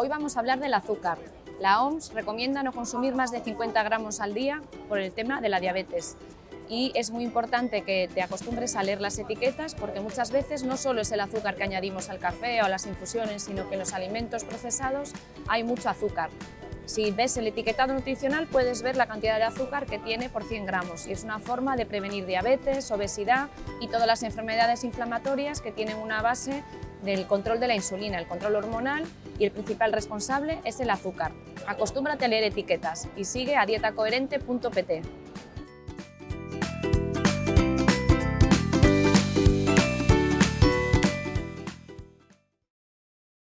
Hoy vamos a hablar del azúcar. La OMS recomienda no consumir más de 50 gramos al día por el tema de la diabetes. Y es muy importante que te acostumbres a leer las etiquetas porque muchas veces no solo es el azúcar que añadimos al café o a las infusiones, sino que en los alimentos procesados hay mucho azúcar. Si ves el etiquetado nutricional puedes ver la cantidad de azúcar que tiene por 100 gramos y es una forma de prevenir diabetes, obesidad y todas las enfermedades inflamatorias que tienen una base del control de la insulina, el control hormonal y el principal responsable es el azúcar. Acostúmbrate a leer etiquetas y sigue a dietacoherente.pt.